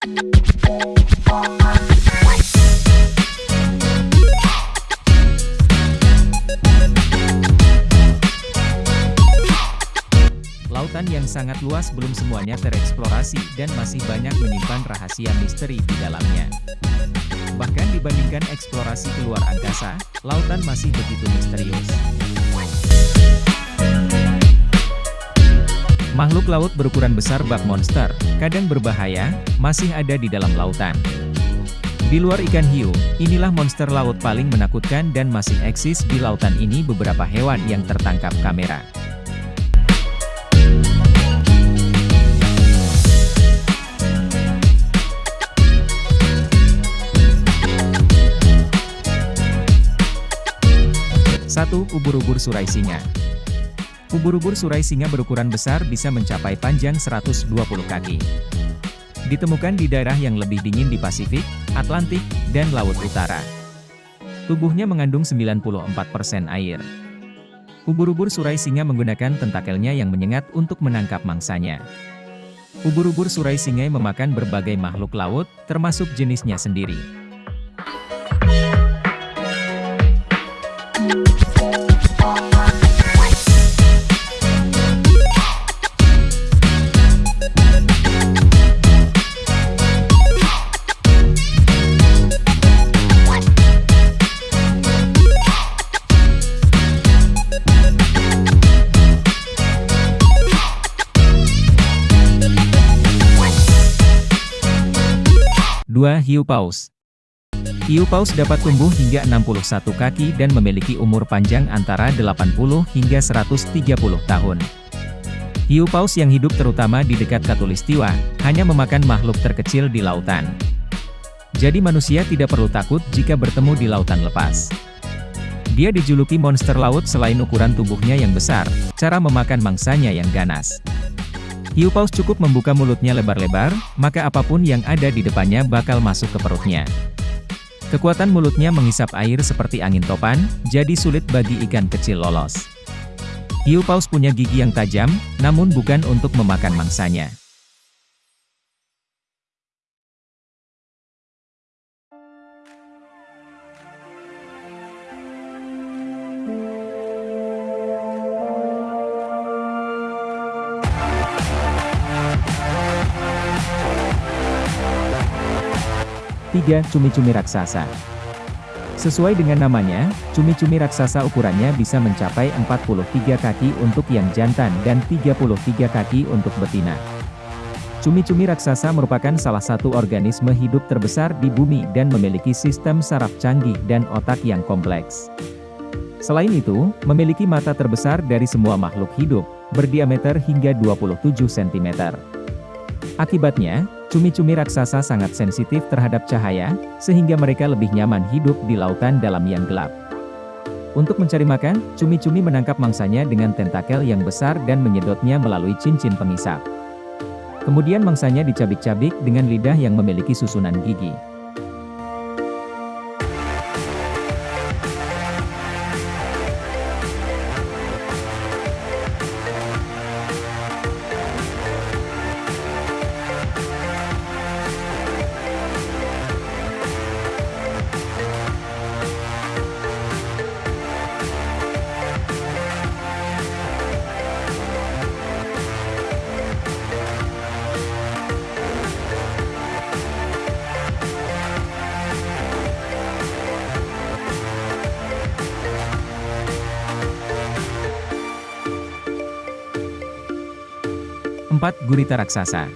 Lautan yang sangat luas belum semuanya tereksplorasi dan masih banyak menyimpan rahasia misteri di dalamnya. Bahkan dibandingkan eksplorasi keluar angkasa, lautan masih begitu misterius. Makhluk laut berukuran besar bak monster, kadang berbahaya, masih ada di dalam lautan. Di luar ikan hiu, inilah monster laut paling menakutkan dan masih eksis di lautan ini beberapa hewan yang tertangkap kamera. Satu, Ubur-ubur surai singa. Ubur-ubur surai singa berukuran besar bisa mencapai panjang 120 kaki. Ditemukan di daerah yang lebih dingin di Pasifik, Atlantik, dan Laut Utara. Tubuhnya mengandung 94% air. Ubur-ubur surai singa menggunakan tentakelnya yang menyengat untuk menangkap mangsanya. Ubur-ubur surai singa memakan berbagai makhluk laut, termasuk jenisnya sendiri. 2. Hiu paus Hiu paus dapat tumbuh hingga 61 kaki dan memiliki umur panjang antara 80 hingga 130 tahun. Hiu paus yang hidup terutama di dekat Katulistiwa, hanya memakan makhluk terkecil di lautan. Jadi manusia tidak perlu takut jika bertemu di lautan lepas. Dia dijuluki monster laut selain ukuran tubuhnya yang besar, cara memakan mangsanya yang ganas. Hiu paus cukup membuka mulutnya lebar-lebar, maka apa pun yang ada di depannya bakal masuk ke perutnya. Kekuatan mulutnya menghisap air seperti angin topan, jadi sulit bagi ikan kecil lolos. Hiu paus punya gigi yang tajam, namun bukan untuk memakan mangsanya. Tiga, Cumi-cumi raksasa Sesuai dengan namanya, cumi-cumi raksasa ukurannya bisa mencapai 43 kaki untuk yang jantan dan 33 kaki untuk betina. Cumi-cumi raksasa merupakan salah satu organisme hidup terbesar di bumi dan memiliki sistem saraf canggih dan otak yang kompleks. Selain itu, memiliki mata terbesar dari semua makhluk hidup, berdiameter hingga 27 cm. Akibatnya, Cumi-cumi raksasa sangat sensitif terhadap cahaya, sehingga mereka lebih nyaman hidup di lautan dalam yang gelap. Untuk mencari makan, cumi-cumi menangkap mangsanya dengan tentakel yang besar dan menyedotnya melalui cincin pengisap. Kemudian mangsanya dicabik-cabik dengan lidah yang memiliki susunan gigi. 4. Gurita raksasa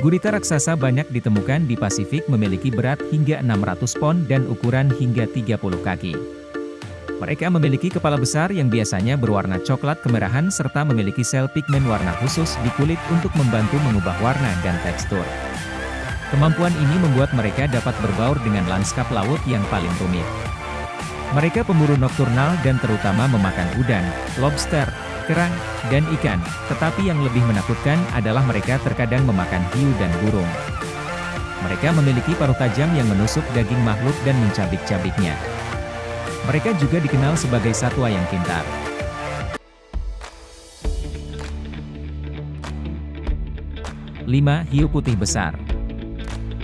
Gurita raksasa banyak ditemukan di Pasifik memiliki berat hingga 600 pon dan ukuran hingga 30 kaki. Mereka memiliki kepala besar yang biasanya berwarna coklat kemerahan serta memiliki sel pigmen warna khusus di kulit untuk membantu mengubah warna dan tekstur. Kemampuan ini membuat mereka dapat berbaur dengan lanskap laut yang paling rumit. Mereka pemburu nokturnal dan terutama memakan udang, lobster, kerang, dan ikan, tetapi yang lebih menakutkan adalah mereka terkadang memakan hiu dan burung. Mereka memiliki paruh tajam yang menusuk daging makhluk dan mencabik-cabiknya. Mereka juga dikenal sebagai satwa yang pintar. Lima Hiu putih besar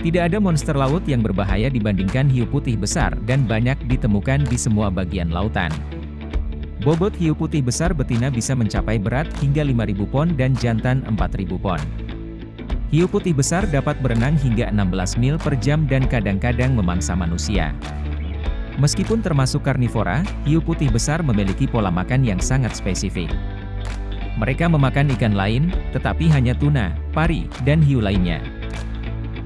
Tidak ada monster laut yang berbahaya dibandingkan hiu putih besar dan banyak ditemukan di semua bagian lautan. Bobot hiu putih besar betina bisa mencapai berat hingga 5.000 pon dan jantan 4.000 pon. Hiu putih besar dapat berenang hingga 16 mil per jam dan kadang-kadang memangsa manusia. Meskipun termasuk karnivora, hiu putih besar memiliki pola makan yang sangat spesifik. Mereka memakan ikan lain, tetapi hanya tuna, pari, dan hiu lainnya.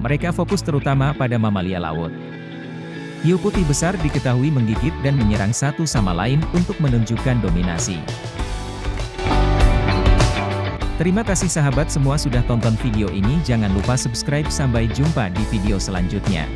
Mereka fokus terutama pada mamalia laut. Hiu putih besar diketahui menggigit dan menyerang satu sama lain untuk menunjukkan dominasi. Terima kasih sahabat semua sudah tonton video ini jangan lupa subscribe sampai jumpa di video selanjutnya.